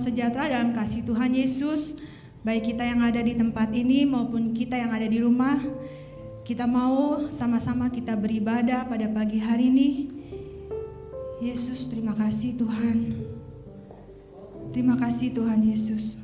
sejahtera dalam kasih Tuhan Yesus, baik kita yang ada di tempat ini maupun kita yang ada di rumah. Kita mau sama-sama kita beribadah pada pagi hari ini. Yesus, terima kasih Tuhan. Terima kasih Tuhan Yesus.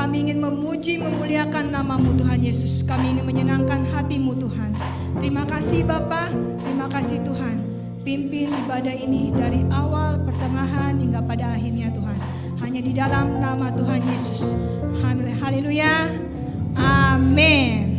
Kami ingin memuji, memuliakan namamu Tuhan Yesus. Kami ingin menyenangkan hatimu Tuhan. Terima kasih Bapa, terima kasih Tuhan. Pimpin ibadah ini dari awal, pertengahan hingga pada akhirnya Tuhan. Hanya di dalam nama Tuhan Yesus. Haleluya. Amin.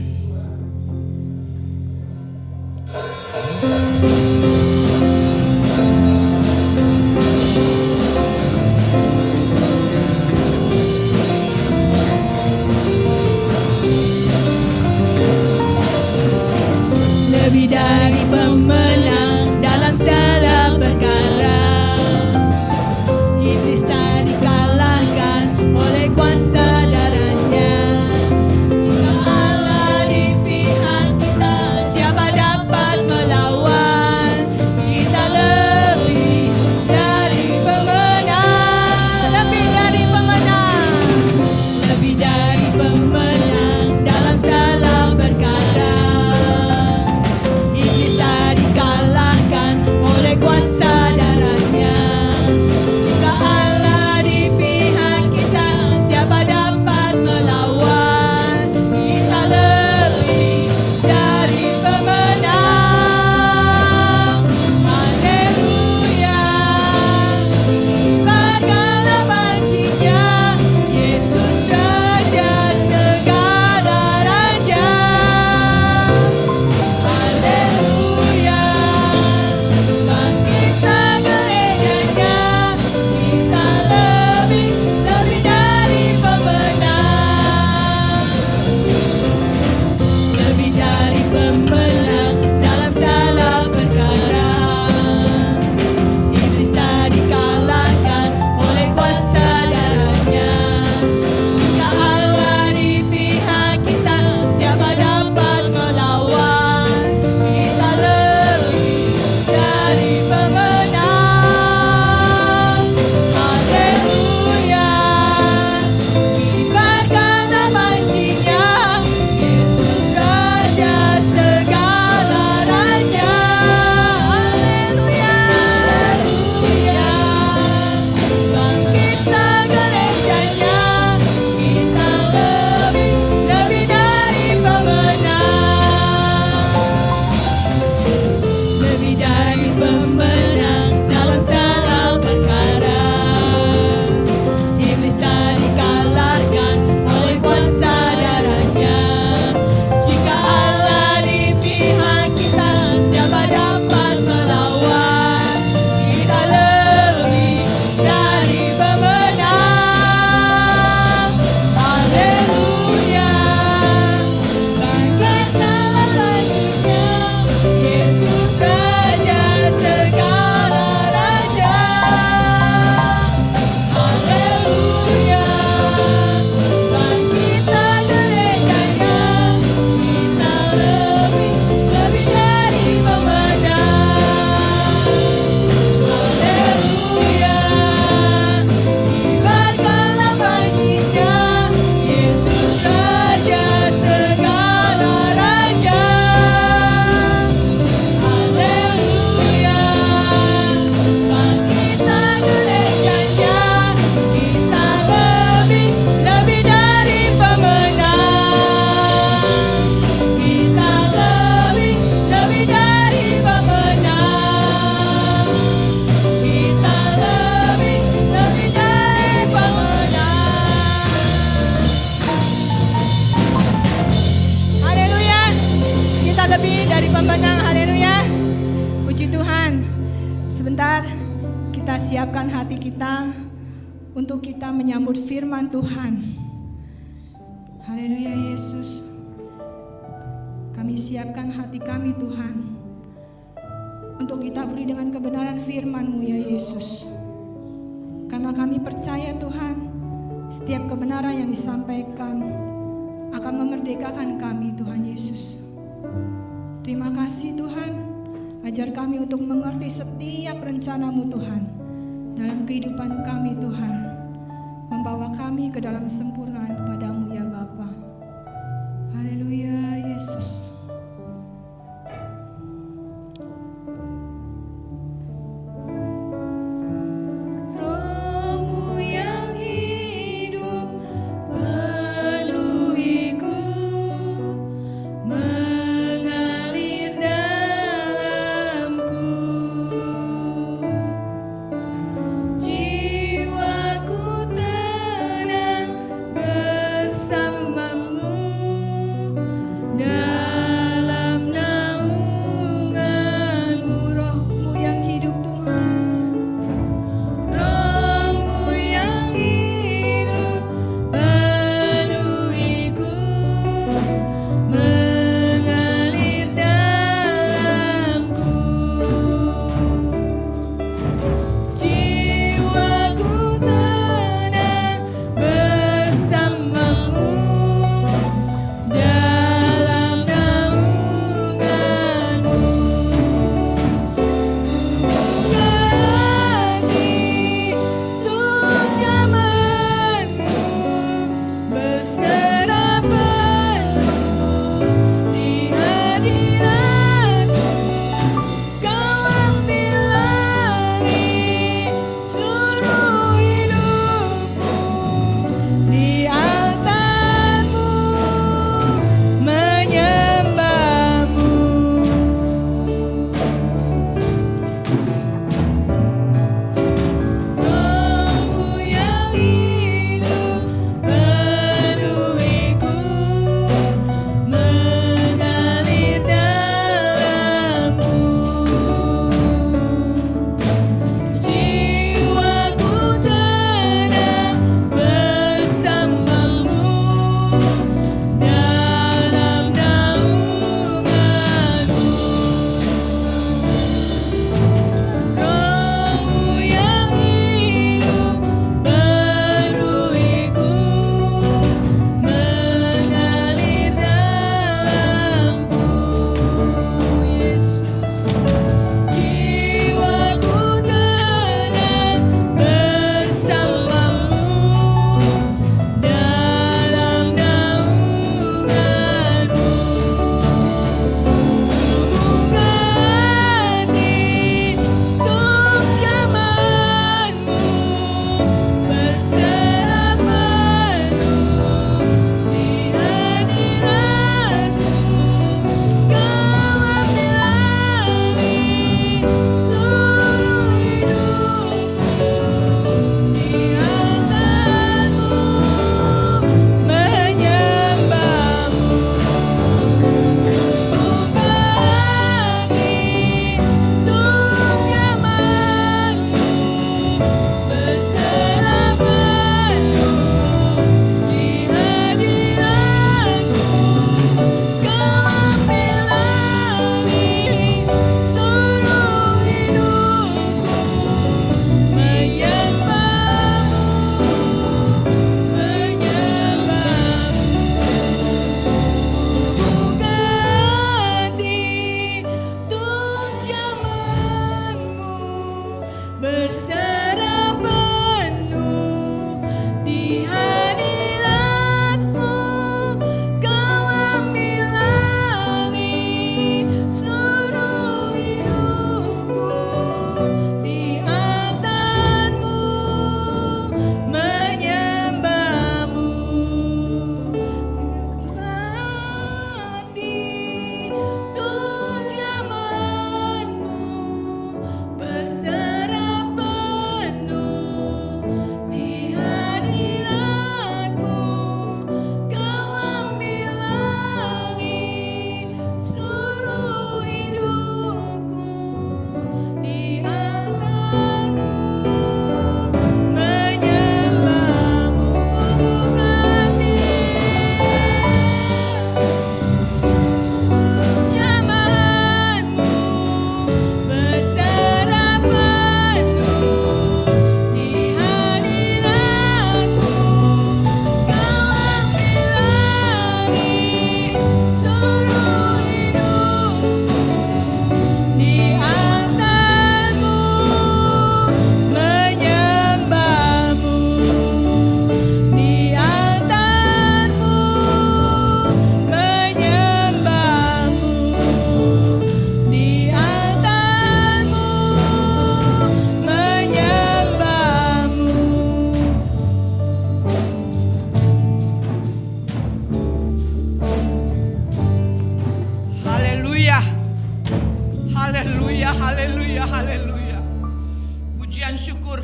lebih dari pemenang, haleluya. Puji Tuhan. Sebentar kita siapkan hati kita untuk kita menyambut firman Tuhan. Haleluya Yesus. Kami siapkan hati kami Tuhan untuk kita beri dengan kebenaran Firmanmu ya Yesus. Karena kami percaya Tuhan, setiap kebenaran yang disampaikan akan memerdekakan kami Tuhan Yesus. Terima kasih Tuhan, ajar kami untuk mengerti setiap rencanamu Tuhan dalam kehidupan kami Tuhan. Membawa kami ke dalam sempurnaan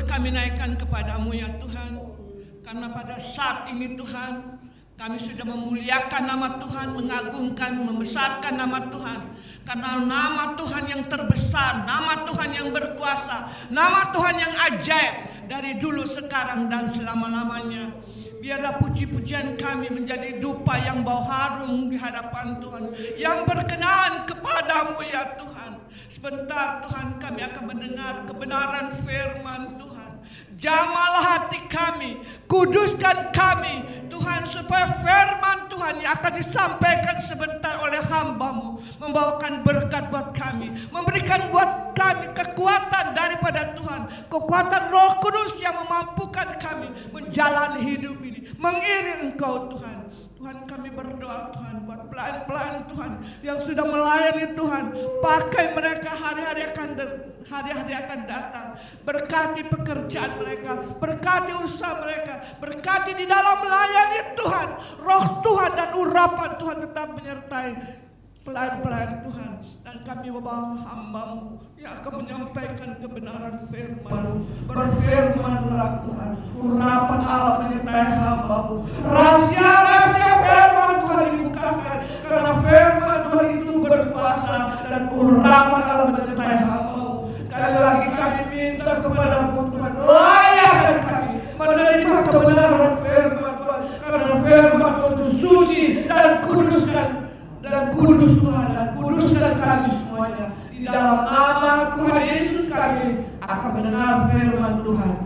kami naikkan kepadamu ya Tuhan. Karena pada saat ini Tuhan, kami sudah memuliakan nama Tuhan, mengagungkan, membesarkan nama Tuhan. Karena nama Tuhan yang terbesar, nama Tuhan yang berkuasa, nama Tuhan yang ajaib dari dulu, sekarang, dan selama-lamanya. Biarlah puji-pujian kami menjadi dupa yang bau harum di hadapan Tuhan. Yang berkenan kepadamu ya Tuhan. Sebentar Tuhan kami akan mendengar kebenaran firman Tuhan. Jamalah hati kami, kuduskan kami Tuhan supaya firman Tuhan yang akan disampaikan sebentar oleh hambamu membawakan berkat buat kami, memberikan buat kami kekuatan daripada Tuhan, kekuatan roh kudus yang memampukan kami menjalani hidup ini, mengiring engkau Tuhan. Tuhan kami berdoa Tuhan pelan-pelan Tuhan. Yang sudah melayani Tuhan. Pakai mereka hari-hari akan hari-hari akan datang. Berkati pekerjaan mereka berkati usaha mereka berkati di dalam melayani Tuhan. Roh Tuhan dan urapan Tuhan tetap menyertai pelan-pelan Tuhan dan kami membawa hambamu yang akan menyampaikan kebenaran firman berfirmanlah Tuhan urapan Allah menyertai hambamu. Rahasia-rahasia firman Tuhan dibukakan karena firman Tuhan itu berkuasa dan urapan Allah menyertai hambamu. Sekali lagi kami minta kepadamu Tuhan layakkan kami menerima kebenaran firman Tuhan. Karena firman Tuhan itu suci dan kudus dan kuduskan kami semuanya di dalam nama Tuhan Yesus kami akan mendengar firman Tuhan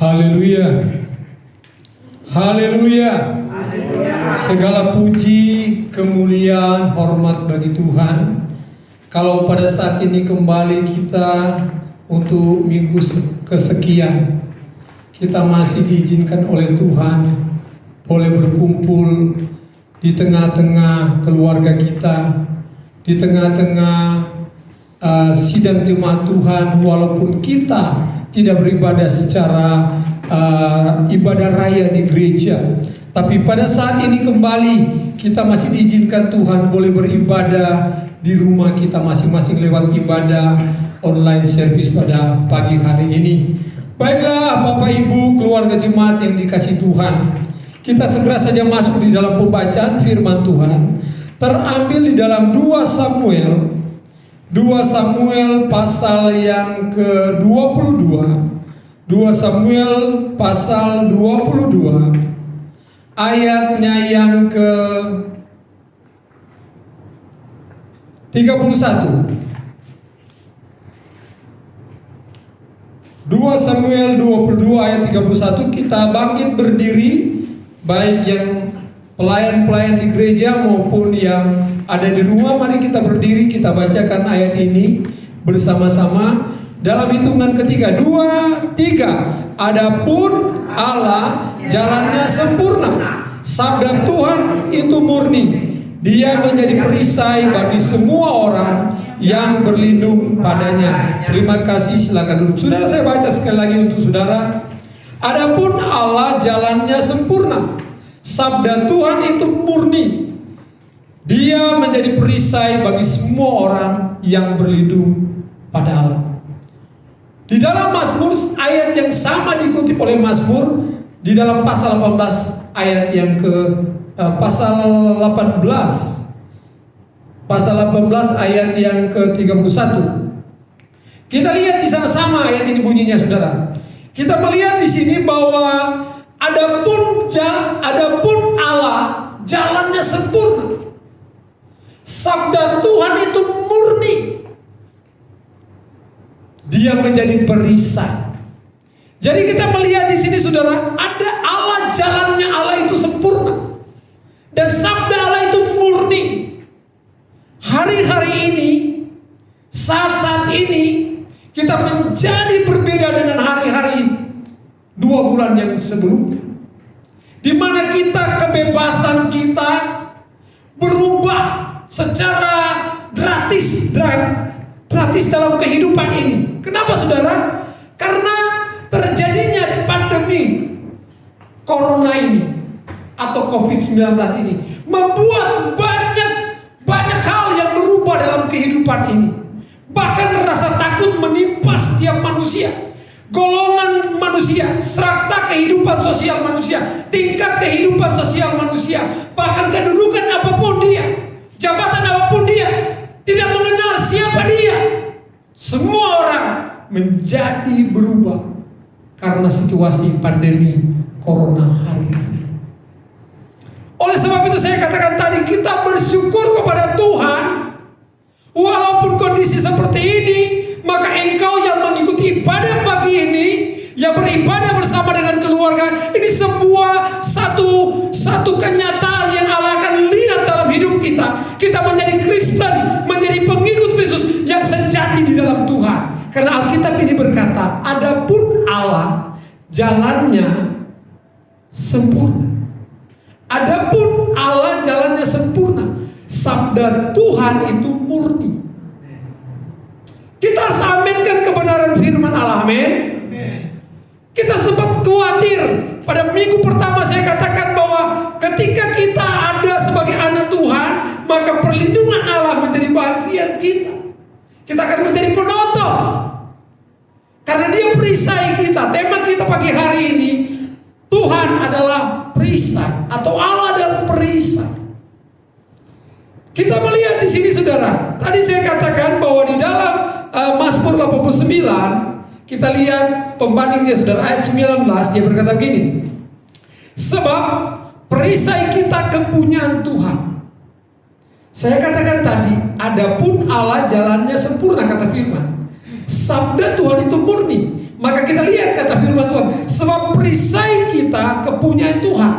haleluya. Haleluya. Segala puji, kemuliaan, hormat bagi Tuhan. Kalau pada saat ini kembali kita untuk minggu kesekian, kita masih diizinkan oleh Tuhan boleh berkumpul di tengah-tengah keluarga kita, di tengah-tengah uh, sidang jemaat Tuhan, walaupun kita tidak beribadah secara uh, ibadah raya di gereja. Tapi pada saat ini kembali kita masih diizinkan Tuhan boleh beribadah di rumah kita masing-masing lewat ibadah online service pada pagi hari ini. Baiklah Bapak Ibu keluarga jemaat yang dikasih Tuhan. Kita segera saja masuk di dalam pembacaan firman Tuhan terambil di dalam 2 Samuel 2 Samuel pasal yang ke-22 2 Samuel pasal 22 ayatnya yang ke 31 2 Samuel 22 ayat 31 kita bangkit berdiri baik yang pelayan-pelayan di gereja maupun yang ada di rumah mari kita berdiri kita bacakan ayat ini bersama-sama. Dalam hitungan ketiga dua tiga. Adapun Allah jalannya sempurna. Sabda Tuhan itu murni. Dia menjadi perisai bagi semua orang yang berlindung padanya. Terima kasih silakan duduk. Saudara saya baca sekali lagi untuk saudara. Adapun Allah jalannya sempurna. Sabda Tuhan itu murni dia menjadi perisai bagi semua orang yang berlindung pada Allah. Di dalam Mazmur ayat yang sama dikutip oleh Mazmur di dalam pasal 18 ayat yang ke uh, pasal 18 pasal 18 ayat yang ke-31. Kita lihat di sana sama ayat ini bunyinya Saudara. Kita melihat di sini bahwa adapun adapun Allah jalannya sempurna. Sabda Tuhan itu murni. Dia menjadi perisai. Jadi kita melihat di sini saudara, ada Allah jalannya Allah itu sempurna. Dan sabda Allah itu murni. Hari-hari ini saat-saat ini kita menjadi berbeda dengan hari-hari dua bulan yang sebelumnya. Di mana kita kebebasan kita berubah secara gratis, gratis dalam kehidupan ini. Kenapa saudara? Karena terjadinya pandemi corona ini atau COVID-19 ini membuat banyak banyak hal yang berubah dalam kehidupan ini. Bahkan rasa takut menimpa setiap manusia. Golongan manusia, serta kehidupan sosial manusia, tingkat kehidupan sosial manusia, bahkan kedudukan apa pun dia, jabatan apa pun dia, tidak mengenal siapa dia. Semua orang menjadi berubah karena situasi pandemi corona hari ini. Oleh sebab itu saya katakan tadi kita bersyukur kepada Tuhan walaupun kondisi seperti ini maka engkau yang mengikuti ibadah pagi ini yang beribadah bersama dengan keluarga ini sebuah satu satu kenyataan yang Allah akan lihat dalam hidup kita menjadi Kristen menjadi pengikut Kristus yang sejati di dalam Tuhan. Karena Alkitab ini berkata adapun Allah jalannya sempurna. Adapun Allah jalannya sempurna. Sabda Tuhan itu murni. Kita harus aminkan kebenaran firman Allah. Amin. Kita sempat khawatir. Pada minggu pertama saya katakan bahwa ketika kita ada sebagai anak Tuhan, maka perlindungan Allah bagian kita. Kita akan menjadi penonton. Karena dia perisai kita. Tema kita pagi hari ini, Tuhan adalah perisai atau Allah adalah perisai. Kita melihat di sini saudara. Tadi saya katakan bahwa di dalam uh, Mazmur 89 kita lihat pembandingnya saudara ayat 19 dia berkata begini. Sebab perisai kita kepunyaan Tuhan. Saya katakan tadi, adapun Allah jalannya sempurna kata firman. Sabda Tuhan itu murni. Maka kita lihat kata firman Tuhan, sebab perisai kita kepunyaan Tuhan.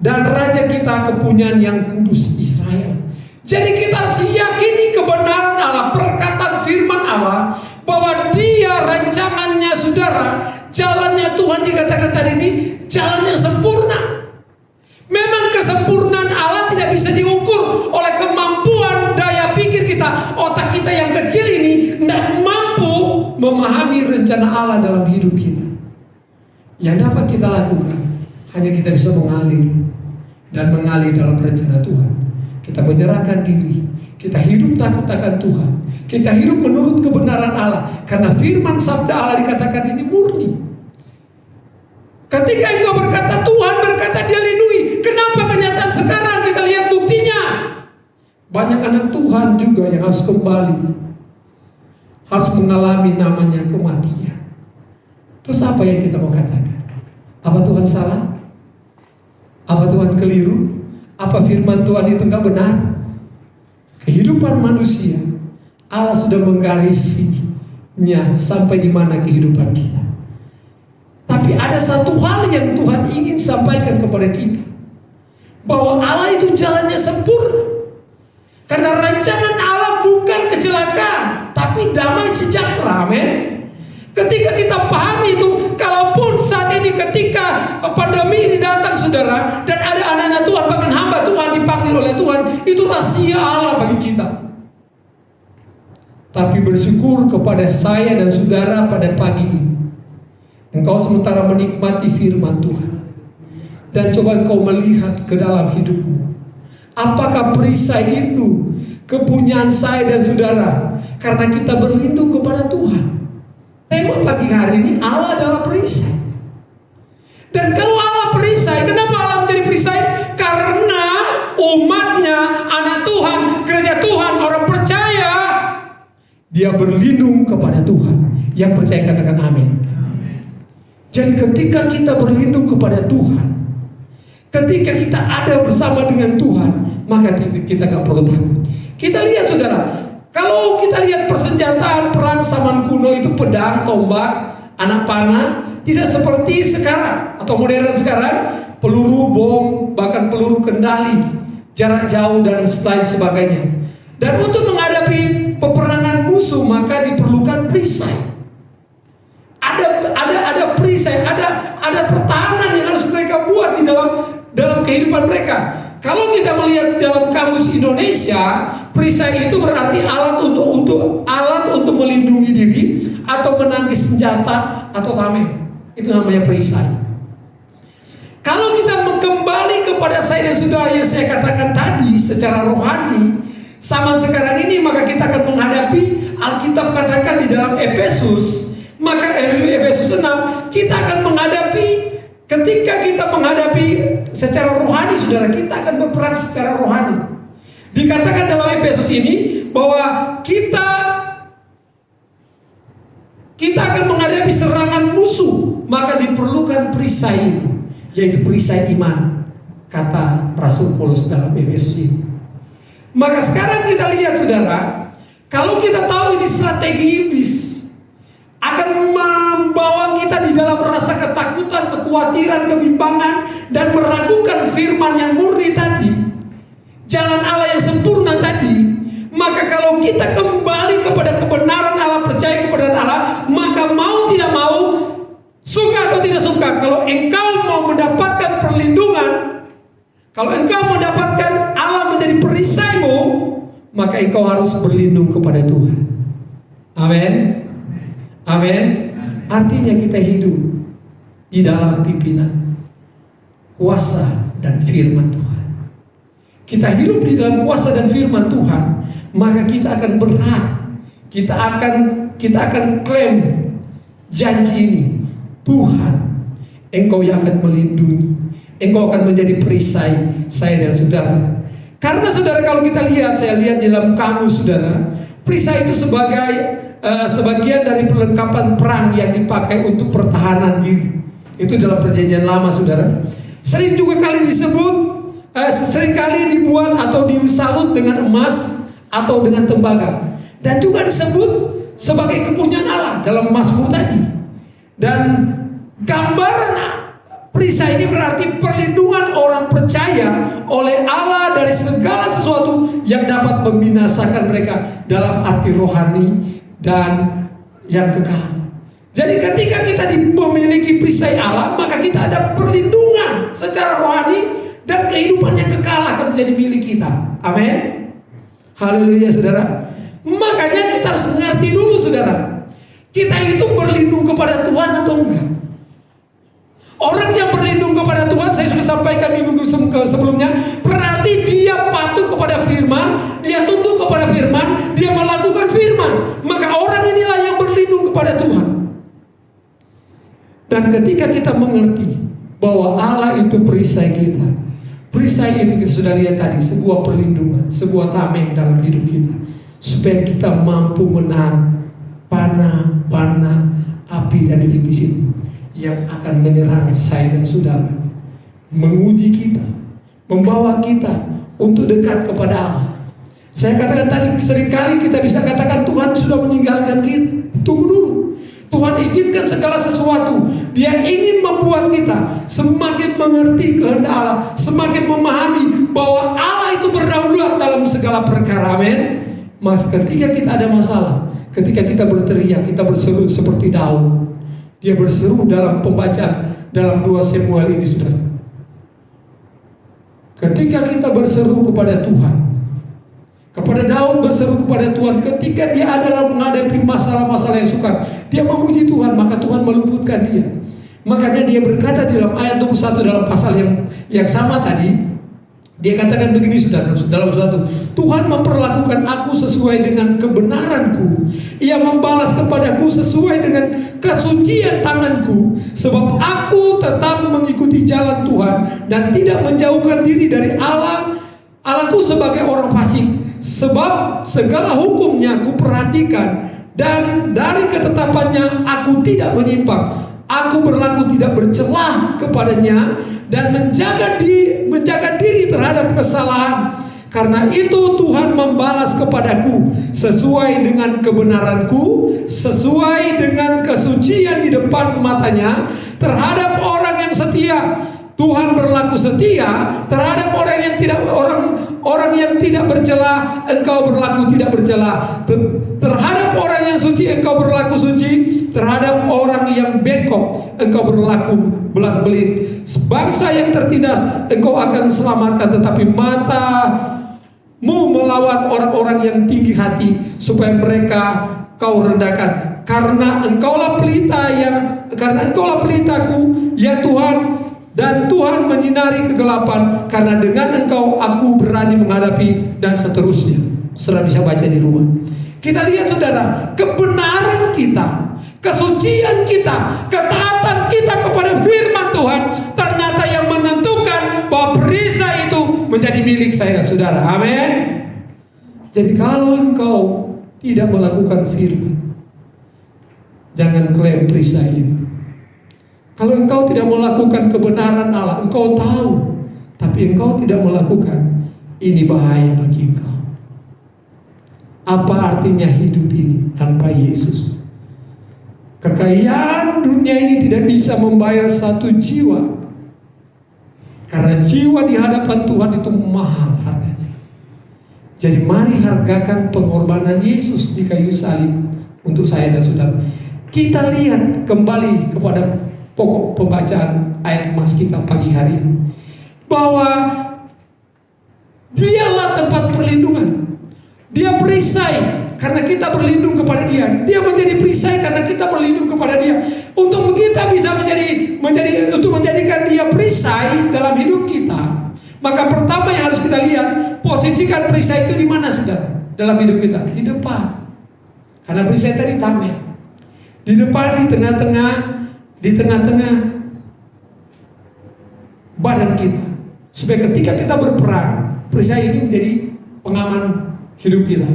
Dan raja kita kepunyaan yang kudus Israel. Jadi kita harus yakini kebenaran Allah, perkataan firman Allah bahwa dia rancangannya saudara, jalannya Tuhan dikatakan tadi ini jalannya sempurna. Memang kesempurnaan Allah tidak bisa diukur oleh kemampuan daya pikir kita, otak kita yang kecil ini tidak mampu memahami rencana Allah dalam hidup kita. Yang dapat kita lakukan hanya kita bisa mengalir dan mengalir dalam rencana Tuhan. Kita menyerahkan diri, kita hidup takut akan Tuhan, kita hidup menurut kebenaran Allah. Karena firman sabda Allah dikatakan ini. Ketika engkau berkata Tuhan berkata dia lindungi. Kenapa kenyataan sekarang kita lihat buktinya? Banyak anak Tuhan juga yang harus kembali. Harus mengalami namanya kematian. Terus apa yang kita mau katakan? Apa Tuhan salah? Apa Tuhan keliru? Apa firman Tuhan itu nggak benar? Kehidupan manusia Allah sudah menggarisinya sampai di mana kehidupan kita. Tapi ada satu hal yang Tuhan ingin sampaikan kepada kita. Bahwa Allah itu jalannya sempurna. Karena rancangan Allah bukan kecelakaan, tapi damai sejahtera. Amin. Ketika kita pahami itu, kalaupun saat ini ketika pandemi ini datang saudara, dan ada anak-anak Tuhan, bahkan hamba Tuhan dipanggil oleh Tuhan, itu rahasia Allah bagi kita. Tapi bersyukur kepada saya dan saudara pada pagi ini. Engkau sementara menikmati firman Tuhan. Dan coba engkau melihat ke dalam hidupmu. Apakah perisai itu kepunyaan saya dan saudara? Karena kita berlindung kepada Tuhan. Tema pagi hari ini Allah adalah perisai. Dan kalau Allah perisai, kenapa Allah menjadi perisai? Karena umatnya, anak Tuhan, gereja Tuhan, orang percaya, dia berlindung kepada Tuhan. Yang percaya katakan amin. Jadi ketika kita berlindung kepada Tuhan, ketika kita ada bersama dengan Tuhan, maka kita nggak perlu takut. Kita lihat saudara, kalau kita lihat persenjataan perang zaman kuno itu pedang, tombak, anak panah, tidak seperti sekarang atau modern sekarang, peluru bom, bahkan peluru kendali, jarak jauh dan lain sebagainya. Dan untuk menghadapi peperangan musuh maka diperlukan perisai. Ada ada ada perisai, ada ada pertahanan yang harus mereka buat di dalam dalam kehidupan mereka. Kalau kita melihat dalam kamus Indonesia, perisai itu berarti alat untuk untuk alat untuk melindungi diri atau menangkis senjata atau tameng. Itu namanya perisai. Kalau kita kembali kepada saya dan saudara yang saya katakan tadi secara rohani, zaman sekarang ini maka kita akan menghadapi Alkitab katakan di dalam Efesus, maka Efesus 6 kita akan menghadapi Ketika kita menghadapi secara rohani, saudara, kita akan berperang secara rohani. Dikatakan dalam Efesus ini bahwa kita kita akan menghadapi serangan musuh, maka diperlukan perisai itu, yaitu perisai iman, kata Rasul Paulus dalam Efesus ini. Maka sekarang kita lihat saudara, kalau kita tahu ini strategi iblis, akan membawa kita di dalam rasa ketakutan, kekhawatiran, kebimbangan dan meragukan firman yang murni tadi. Jalan Allah yang sempurna tadi. Maka kalau kita kembali kepada kebenaran Allah, percaya kepada Allah, maka mau tidak mau, suka atau tidak suka, kalau engkau mau mendapatkan perlindungan, kalau engkau mendapatkan Allah menjadi perisaimu, maka engkau harus berlindung kepada Tuhan. Amin. Amin. Artinya kita hidup di dalam pimpinan kuasa dan firman Tuhan. Kita hidup di dalam kuasa dan firman Tuhan, maka kita akan berhak. Kita akan kita akan klaim janji ini. Tuhan, Engkau yang akan melindungi. Engkau akan menjadi perisai saya dan saudara. Karena saudara kalau kita lihat, saya lihat di dalam kamu saudara, perisai itu sebagai uh, sebagian dari perlengkapan perang yang dipakai untuk pertahanan diri. Itu dalam perjanjian lama, saudara. Sering juga kali disebut, uh, sering kali dibuat atau disalut dengan emas atau dengan tembaga. Dan juga disebut sebagai kepunyaan Allah dalam Mazmur tadi. Dan gambaran perisai ini berarti perlindungan orang percaya oleh Allah dari segala sesuatu yang dapat membinasakan mereka dalam arti rohani dan yang kekal. Jadi ketika kita memiliki perisai Allah, maka kita ada perlindungan secara rohani dan kehidupan yang kekal akan menjadi milik kita. Amin. Haleluya saudara. Makanya kita harus mengerti dulu saudara. Kita itu berlindung kepada Tuhan atau enggak? Orang yang berlindung kepada Tuhan, saya sudah sampaikan minggu sebelumnya, berarti dia patuh kepada firman, dia tunduk kepada firman, dia melakukan firman. Maka orang inilah yang berlindung kepada Tuhan. Dan ketika kita mengerti bahwa Allah itu perisai kita, perisai itu kita sudah lihat tadi, sebuah perlindungan, sebuah tameng dalam hidup kita. Supaya kita mampu menahan panah-panah api dari iblis itu yang akan menyerang saya dan saudara, menguji kita, membawa kita untuk dekat kepada Allah. Saya katakan tadi sering kali kita bisa katakan Tuhan sudah meninggalkan kita. Tunggu dulu. Tuhan izinkan segala sesuatu. Dia ingin membuat kita semakin mengerti kehendak Allah, semakin memahami bahwa Allah itu berdaulat dalam segala perkara. Amin. Mas ketika kita ada masalah, ketika kita berteriak, kita berseru seperti Daud. Dia berseru dalam pembacaan dalam dua Samuel ini saudara. Ketika kita berseru kepada Tuhan, kepada Daud berseru kepada Tuhan ketika dia adalah menghadapi masalah-masalah yang sukar, dia memuji Tuhan, maka Tuhan meluputkan dia. Makanya dia berkata di dalam ayat 21 dalam pasal yang yang sama tadi, dia katakan begini sudah dalam suatu Tuhan memperlakukan aku sesuai dengan kebenaranku. Ia membalas kepadaku sesuai dengan kesucian tanganku. Sebab aku tetap mengikuti jalan Tuhan dan tidak menjauhkan diri dari Allah. Allahku sebagai orang fasik. Sebab segala hukumnya aku perhatikan dan dari ketetapannya aku tidak menyimpang. Aku berlaku tidak bercelah kepadanya dan menjaga di menjaga diri terhadap kesalahan. Karena itu Tuhan membalas kepadaku sesuai dengan kebenaranku, sesuai dengan kesucian di depan matanya terhadap orang yang setia. Tuhan berlaku setia terhadap orang yang tidak orang orang yang tidak bercela, engkau berlaku tidak bercela. Ter- terhadap orang yang suci, engkau berlaku suci. Terhadap orang yang bengkok, engkau berlaku belat belit. Bangsa yang tertindas, engkau akan selamatkan. Tetapi matamu melawan orang-orang yang tinggi hati, supaya mereka kau rendahkan. Karena engkaulah pelita yang, karena engkaulah pelitaku, ya Tuhan, dan Tuhan menyinari kegelapan karena dengan engkau aku berani menghadapi dan seterusnya. Saudara bisa baca di rumah. Kita lihat saudara, kebenaran kita, kesucian kita, ketaatan kita kepada firman Tuhan ternyata yang menentukan bahwa perisai itu menjadi milik saya dan saudara. Amin. Jadi kalau engkau tidak melakukan firman, jangan klaim perisai itu. Kalau engkau tidak melakukan kebenaran Allah, engkau tahu, tapi engkau tidak melakukan, ini bahaya bagi engkau. Apa artinya hidup ini tanpa Yesus? Kekayaan dunia ini tidak bisa membayar satu jiwa. Karena jiwa di hadapan Tuhan itu mahal harganya. Jadi mari hargakan pengorbanan Yesus di kayu salib untuk saya dan saudara. Kita lihat kembali kepada pokok pembacaan ayat emas kita pagi hari ini. Bahwa dialah tempat perlindungan. Dia perisai karena kita berlindung kepada dia. Dia menjadi perisai karena kita berlindung kepada dia. Untuk kita bisa menjadi menjadi untuk menjadikan dia perisai dalam hidup kita. Maka pertama yang harus kita lihat, posisikan perisai itu di mana saudara dalam hidup kita? Di depan. Karena perisai tadi tameng. Di depan, di tengah-tengah, di tengah-tengah badan kita. Supaya ketika kita berperang, perisai ini menjadi pengaman hidup kita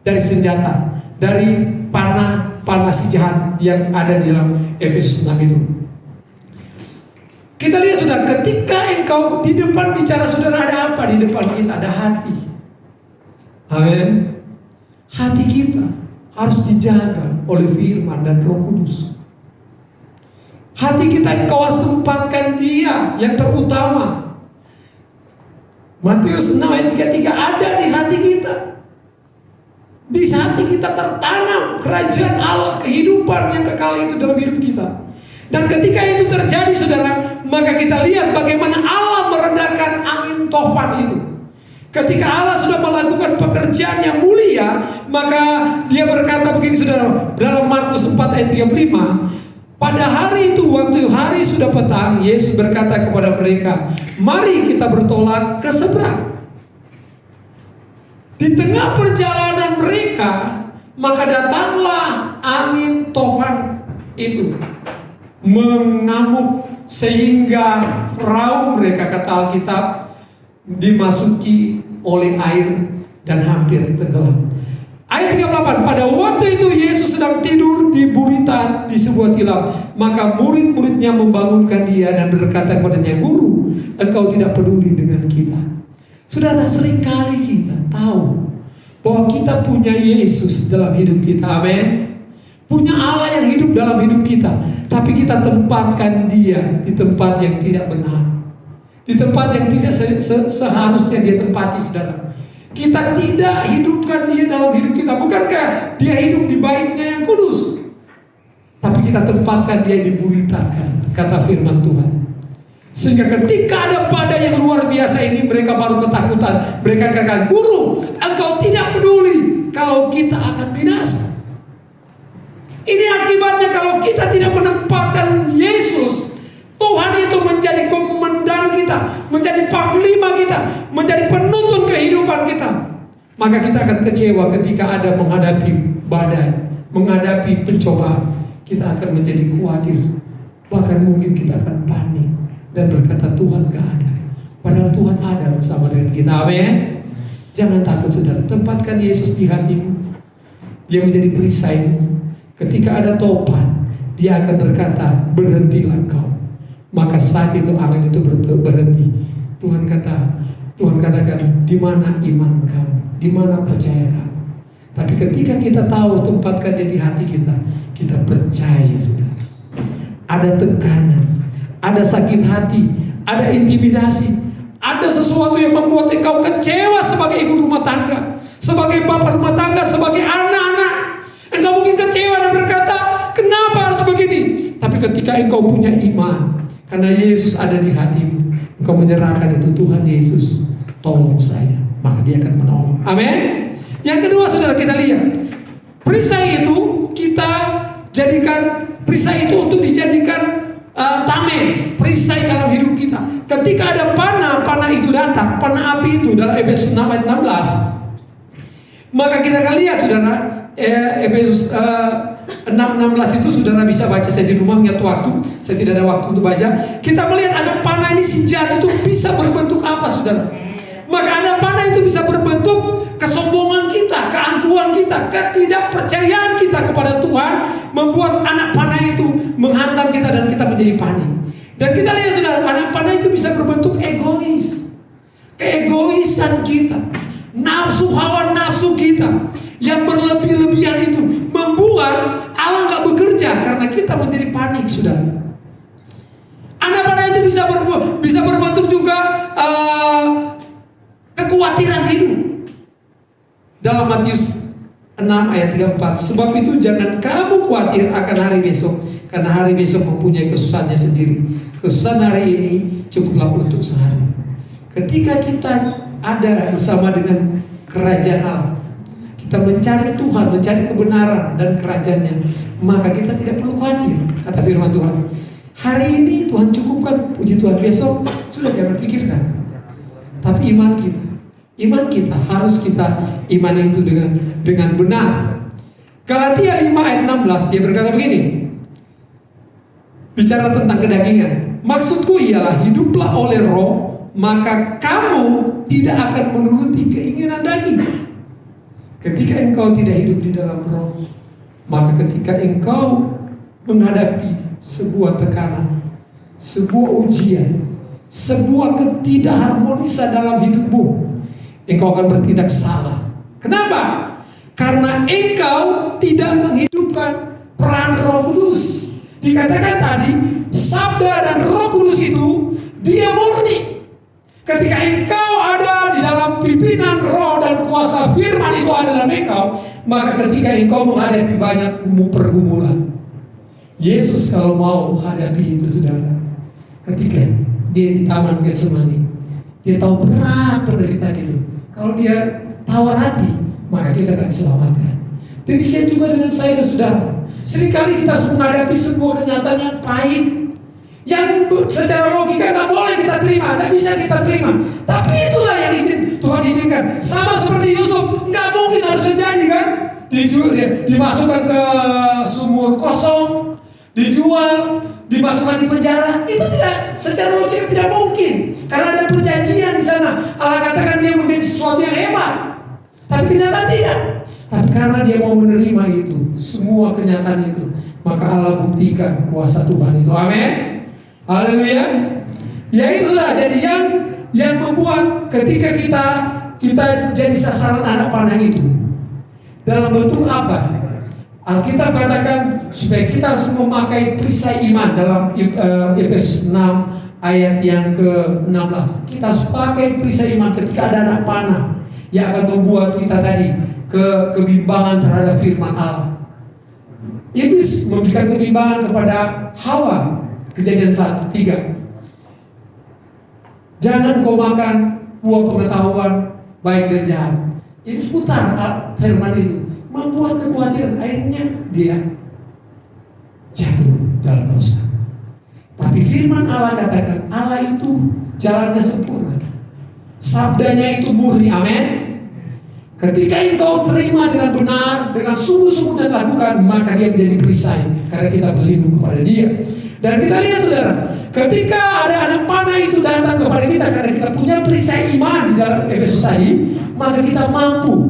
dari senjata, dari panah-panah si jahat yang ada di dalam Efesus 6 itu. Kita lihat sudah ketika engkau di depan bicara saudara ada apa di depan kita? Ada hati. Amin. Hati kita harus dijaga oleh firman dan roh kudus. Hati kita engkau harus tempatkan dia yang terutama. Matius 6 ayat 33 ada di hati kita. Di hati kita tertanam kerajaan Allah, kehidupan yang kekal itu dalam hidup kita. Dan ketika itu terjadi saudara, maka kita lihat bagaimana Allah meredakan angin tofan itu. Ketika Allah sudah melakukan pekerjaan yang mulia, maka dia berkata begini saudara, dalam Markus 4 ayat 35, pada hari itu waktu hari sudah petang, Yesus berkata kepada mereka, "Mari kita bertolak ke seberang." Di tengah perjalanan mereka, maka datanglah angin tofan itu mengamuk sehingga perahu mereka kata Alkitab dimasuki oleh air dan hampir tenggelam. Ayat 38, pada waktu itu Yesus sedang tidur di buritan di sebuah tilam. Maka murid-muridnya membangunkan dia dan berkata kepadanya, Guru, engkau tidak peduli dengan kita. Saudara, sering kali kita tahu bahwa kita punya Yesus dalam hidup kita. Amin. Punya Allah yang hidup dalam hidup kita. Tapi kita tempatkan dia di tempat yang tidak benar. Di tempat yang tidak se se seharusnya dia tempati, saudara. Kita tidak hidupkan dia dalam hidup kita. Bukankah dia hidup di baiknya yang kudus? Tapi kita tempatkan dia di buritan, kata, firman Tuhan. Sehingga ketika ada badai yang luar biasa ini mereka baru ketakutan. Mereka katakan, guru engkau tidak peduli kalau kita akan binasa. Ini akibatnya kalau kita tidak menempatkan Yesus Tuhan itu menjadi komandan kita, menjadi panglima kita, menjadi penuntun kehidupan kita. Maka kita akan kecewa ketika ada menghadapi badai, menghadapi pencobaan. Kita akan menjadi khawatir, bahkan mungkin kita akan panik dan berkata Tuhan gak ada. Padahal Tuhan ada bersama dengan kita. Amin. Jangan takut saudara, tempatkan Yesus di hatimu. Dia menjadi perisaimu. Ketika ada topan, dia akan berkata, berhentilah engkau maka saat itu angin itu berhenti. Tuhan kata, Tuhan katakan, di mana iman kamu? Di mana percaya kamu? Tapi ketika kita tahu tempatkan di hati kita, kita percaya saudara. Ada tekanan, ada sakit hati, ada intimidasi, Ada sesuatu yang membuat engkau kecewa sebagai ibu rumah tangga, sebagai bapak rumah tangga, sebagai anak-anak. Engkau mungkin kecewa dan berkata, kenapa harus begini? Tapi ketika engkau punya iman, karena Yesus ada di hatimu, engkau menyerahkan itu Tuhan Yesus, tolong saya, maka dia akan menolong. Amin. Yang kedua saudara kita lihat, perisai itu kita jadikan perisai itu untuk dijadikan uh, tamen, perisai dalam hidup kita. Ketika ada panah, panah itu datang, panah api itu dalam Efesus 6 ayat 16. Maka kita akan lihat saudara, eh, Efesus uh, 6:16 itu saudara bisa baca saya di rumah ingat waktu, saya tidak ada waktu untuk baca. Kita melihat ada panah ini senjata itu bisa berbentuk apa saudara? Maka ada panah itu bisa berbentuk kesombongan kita, keangkuhan kita, ketidakpercayaan kita kepada Tuhan membuat anak panah itu menghantam kita dan kita menjadi panik. Dan kita lihat saudara, anak panah itu bisa berbentuk egois. Keegoisan kita, nafsu hawa nafsu kita yang berlebih-lebihan itu membuat Allah nggak bekerja karena kita menjadi panik, saudara. Anak panah itu bisa berbuat, bisa berbentuk juga uh, kekhawatiran hidup. Dalam Matius 6 ayat 34, sebab itu jangan kamu khawatir akan hari besok, karena hari besok mempunyai kesusahannya sendiri. Kesusahan hari ini cukuplah untuk sehari. Ketika kita ada bersama dengan kerajaan Allah, kita mencari Tuhan, mencari kebenaran dan kerajaannya, maka kita tidak perlu khawatir, kata firman Tuhan. Hari ini Tuhan cukupkan, puji Tuhan besok sudah jangan pikirkan. Tapi iman kita, iman kita harus kita iman itu dengan dengan benar. Galatia 5 ayat 16 dia berkata begini. Bicara tentang kedagingan. Maksudku ialah hiduplah oleh roh, maka kamu tidak akan menuruti keinginan daging. Ketika engkau tidak hidup di dalam roh, maka ketika engkau menghadapi sebuah tekanan, sebuah ujian, sebuah ketidakharmonisan dalam hidupmu, engkau akan bertindak salah. Kenapa? Karena engkau tidak menghidupkan peran Roh Kudus. Dikatakan tadi, sabda dan Roh Kudus itu dia murni. Ketika engkau ada di dalam pimpinan roh kuasa firman itu ada dalam engkau, maka ketika engkau menghadapi banyak pergumulan, Yesus kalau mau hadapi itu saudara, ketika dia di taman Getsemani, dia tahu berat penderitaan itu. Kalau dia tawar hati, maka kita akan diselamatkan. Demikian juga dengan saya dan saudara. Seringkali kita harus menghadapi sebuah kenyataan yang pahit, yang secara logika nggak boleh kita terima, nggak bisa kita terima. Tapi itulah yang izin Tuhan izinkan. Sama seperti Yusuf, nggak mungkin harus terjadi kan? Dijual, dimasukkan ke sumur kosong, dijual, dimasukkan di penjara. Itu tidak secara logika tidak mungkin. Karena ada perjanjian di sana. Allah katakan dia menjadi sesuatu yang hebat. Tapi kenyataan tidak. Tapi karena dia mau menerima itu, semua kenyataan itu, maka Allah buktikan kuasa Tuhan itu. Amin. Haleluya. Ya itulah jadi yang yang membuat ketika kita kita jadi sasaran anak panah itu dalam bentuk apa? Alkitab katakan supaya kita harus memakai perisai iman dalam uh, Efesus 6 ayat yang ke-16. Kita harus pakai perisai iman ketika ada anak panah yang akan membuat kita tadi ke kebimbangan terhadap firman Allah. Iblis memberikan kebimbangan kepada Hawa. Kejadian 1 3. Jangan kau makan buah pengetahuan baik dan jahat. Ini putar firman itu membuat kekhawatiran akhirnya dia jatuh dalam dosa. Tapi firman Allah katakan Allah itu jalannya sempurna. Sabdanya itu murni, amin. Ketika engkau terima dengan benar, dengan sungguh-sungguh dan lakukan, maka dia menjadi perisai. Karena kita berlindung kepada dia. Dan kita lihat saudara, ketika ada anak panah itu datang kepada kita, karena kita punya perisai iman di dalam Efesus tadi, maka kita mampu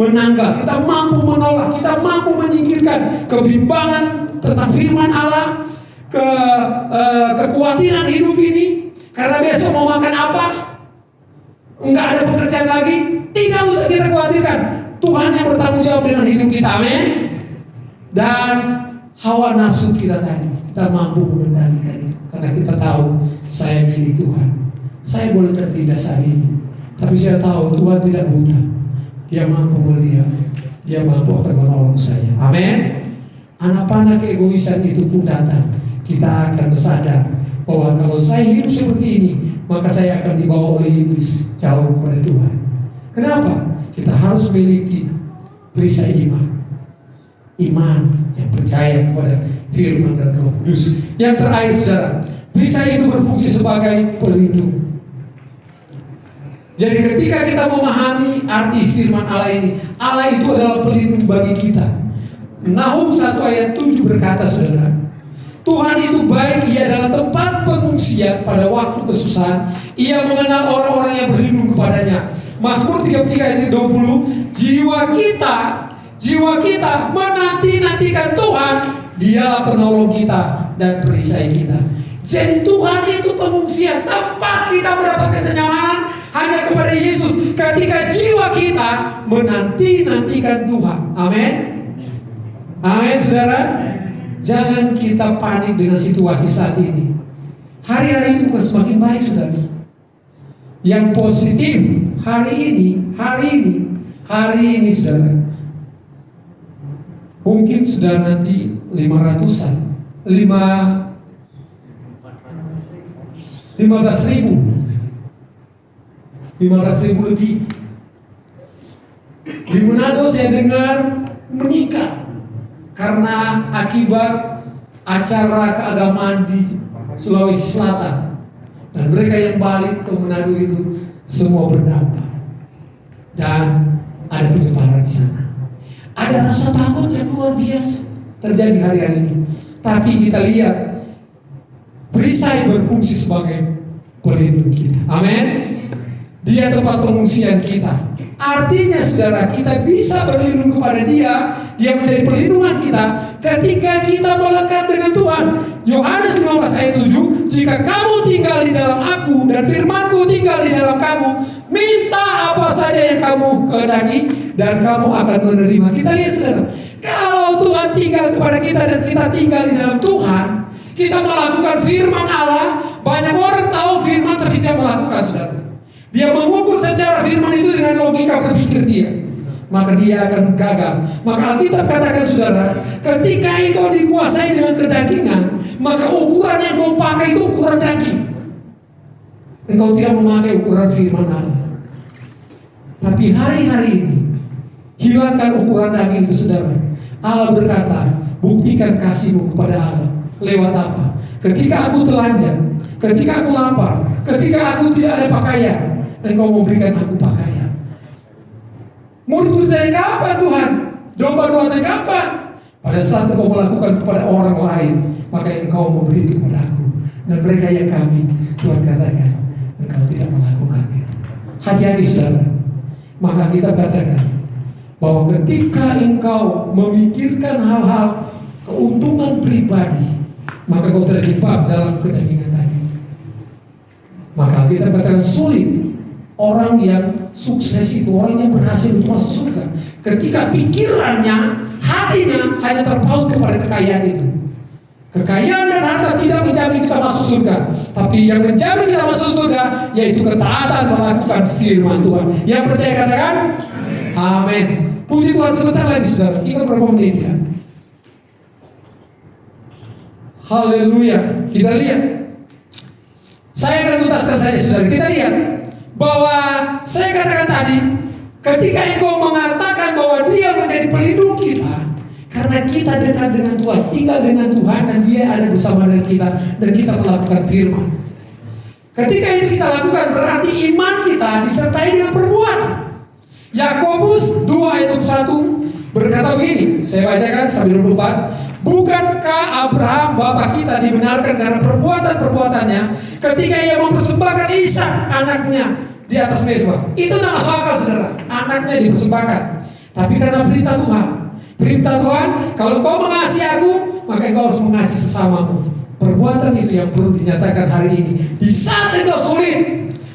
menanggap, kita mampu menolak, kita mampu menyingkirkan kebimbangan tentang firman Allah, ke uh, kekhawatiran hidup ini, karena besok mau makan apa, enggak ada pekerjaan lagi, tidak usah kita khawatirkan. Tuhan yang bertanggung jawab dengan hidup kita, amin. Dan hawa nafsu kita tadi, kita mampu mengendalikan itu. Karena kita tahu, saya milik Tuhan. Saya boleh tertindas hari ini. Tapi saya tahu Tuhan tidak buta. Dia mampu melihat. Dia mampu akan menolong saya. Amin. Anak panah keegoisan itu pun datang. Kita akan sadar bahwa kalau saya hidup seperti ini, maka saya akan dibawa oleh iblis jauh kepada Tuhan. Kenapa? Kita harus memiliki perisai iman. Iman yang percaya kepada firman dan roh kudus. Yang terakhir saudara, perisai itu berfungsi sebagai pelindung. Jadi ketika kita memahami arti firman Allah ini, Allah itu adalah pelindung bagi kita. Nahum 1 ayat 7 berkata saudara, Tuhan itu baik, ia adalah tempat pengungsian pada waktu kesusahan. Ia mengenal orang-orang yang berlindung kepadanya. Mazmur 33 ayat 20, jiwa kita, jiwa kita menanti-nantikan Tuhan, dialah penolong kita dan perisai kita. Jadi Tuhan itu pengungsian, tempat kita mendapatkan kenyamanan hanya kepada Yesus. Ketika jiwa kita menanti-nantikan Tuhan. Amin. Amin, saudara. Jangan kita panik dengan situasi saat ini. Hari-hari ini bukan semakin baik, saudara. Yang positif hari ini, hari ini, hari ini, saudara. Mungkin sudah nanti 500-an, 5 15 ribu. 15 ribu lebih. Di Manado saya dengar meningkat karena akibat acara keagamaan di Sulawesi Selatan. Dan mereka yang balik ke Manado itu semua berdampak. Dan ada penyebaran di sana ada rasa takut yang luar biasa terjadi hari-hari ini tapi kita lihat perisai berfungsi sebagai pelindung kita amin dia tempat pengungsian kita. Artinya saudara, kita bisa berlindung kepada dia, dia menjadi perlindungan kita ketika kita melekat dengan Tuhan. Yohanes 15 ayat 7, jika kamu tinggal di dalam aku dan firmanku tinggal di dalam kamu, minta apa saja yang kamu kehendaki dan kamu akan menerima. Kita lihat saudara, kalau Tuhan tinggal kepada kita dan kita tinggal di dalam Tuhan, kita melakukan firman Allah, banyak orang tahu firman tapi tidak melakukan saudara. Dia mengukur secara firman itu dengan logika berpikir dia. Maka dia akan gagal. Maka Alkitab katakan saudara, ketika engkau dikuasai dengan kedagingan, maka ukuran yang kau pakai itu ukuran daging. Engkau tidak memakai ukuran firman Allah. Tapi hari-hari ini, hilangkan ukuran daging itu saudara. Allah berkata, buktikan kasihmu kepada Allah. Lewat apa? Ketika aku telanjang, ketika aku lapar, ketika aku tidak ada pakaian, engkau memberikan aku pakaian. Murid dari kapan Tuhan? Domba-domba dari kapan? Pada saat engkau melakukan kepada orang lain, maka engkau memberi itu kepada aku. Dan mereka yang kami, Tuhan katakan, engkau tidak melakukan itu. Hati-hati saudara. Maka kita katakan, bahwa ketika engkau memikirkan hal-hal keuntungan pribadi, maka kau terjebak dalam kedagingan tadi. Maka kita katakan sulit. Orang yang sukses itu orang yang berhasil untuk masuk surga. Ketika pikirannya hatinya hanya terpaut kepada kekayaan itu. Kekayaan dan harta tidak menjamin kita masuk surga tapi yang menjamin kita masuk surga yaitu ketaatan melakukan firman Tuhan. Yang percaya katakan amin. Puji Tuhan sebentar lagi saudara. Tinggal berapa menit ya? Haleluya. Kita lihat. Saya akan tuntaskan saja saudara. Kita lihat bahwa saya katakan tadi, ketika engkau mengatakan bahwa dia menjadi pelindung kita, karena kita dekat dengan Tuhan, tinggal dengan Tuhan dan dia ada bersama dengan kita dan kita melakukan firman. Ketika itu kita lakukan berarti iman kita disertai dengan perbuatan. Yakobus 2 ayat 1 berkata begini, saya bacakan sambil 24. Bukankah Abraham bapak kita dibenarkan karena perbuatan-perbuatannya ketika ia mempersembahkan Ishak anaknya di atas mezbah? Itu masuk akal saudara. Anaknya dipersembahkan. Tapi karena perintah Tuhan, perintah Tuhan, kalau kau mengasihi aku, maka kau harus mengasihi sesamamu. Perbuatan itu yang perlu dinyatakan hari ini. Di saat itu sulit,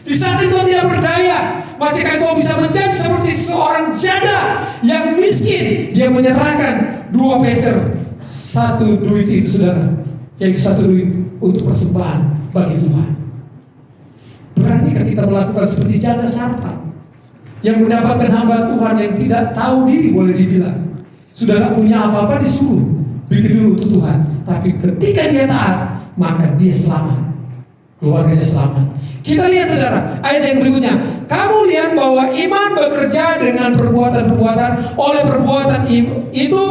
di saat itu tidak berdaya, masihkah kau bisa menjadi seperti seorang janda yang miskin? Dia menyerahkan dua peser satu duit itu saudara yaitu satu duit untuk persembahan bagi Tuhan Beranikah kita melakukan seperti janda sarpa yang mendapatkan hamba Tuhan yang tidak tahu diri boleh dibilang. Sudah gak punya apa-apa disuruh bikin dulu untuk Tuhan. Tapi ketika dia taat, maka dia selamat. Keluarganya selamat. Kita lihat saudara, ayat yang berikutnya. Kamu lihat bahwa iman bekerja dengan perbuatan-perbuatan. Oleh perbuatan itu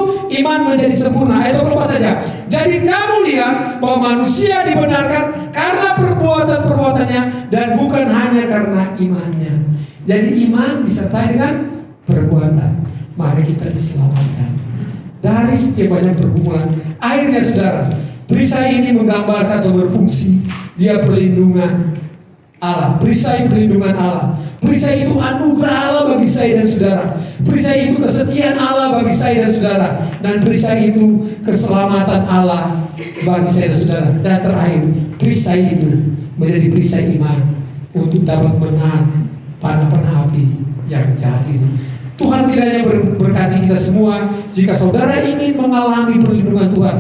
iman menjadi sempurna. Ayat 24 saja. Jadi kamu lihat bahwa manusia dibenarkan karena perbuatan-perbuatannya dan bukan hanya karena imannya. Jadi iman disertai dengan perbuatan. Mari kita diselamatkan. Dari setiap banyak pergumulan. Akhirnya saudara, perisai ini menggambarkan atau berfungsi. Dia perlindungan Allah. Perisai perlindungan Allah. Perisai itu anugerah Allah bagi saya dan saudara. Perisai itu kesetiaan Allah bagi saya dan saudara. Dan perisai itu keselamatan Allah bagi saya dan saudara. Dan terakhir, perisai itu menjadi perisai iman untuk dapat menahan panah-panah api yang jahat itu. Tuhan kiranya berkati kita semua. Jika saudara ingin mengalami perlindungan Tuhan,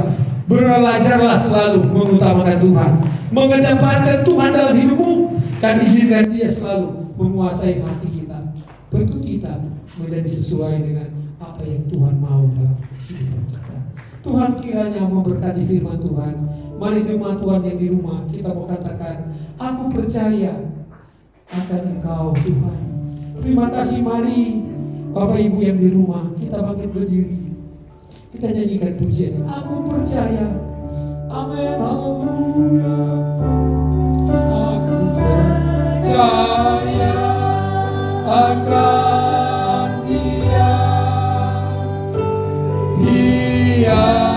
belajarlah selalu mengutamakan Tuhan, mengedepankan Tuhan dalam hidupmu, dan izinkan dia selalu menguasai hati kita. Bentuk kita menjadi sesuai dengan apa yang Tuhan mau dalam hidup kita. Tuhan kiranya memberkati firman Tuhan. Mari jemaat Tuhan yang di rumah kita mau katakan, aku percaya akan Engkau Tuhan. Terima kasih mari Bapak Ibu yang di rumah kita bangkit berdiri. Kita nyanyikan pujian. Aku percaya. Amin. Haleluya. Aku percaya akan dia dia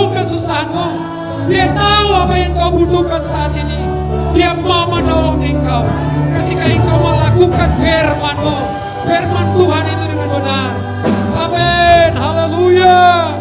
tahu kesusahanmu. Dia tahu apa yang kau butuhkan saat ini. Dia mau menolong engkau. Ketika engkau melakukan firmanmu firman Tuhan itu dengan benar. Amin. Haleluya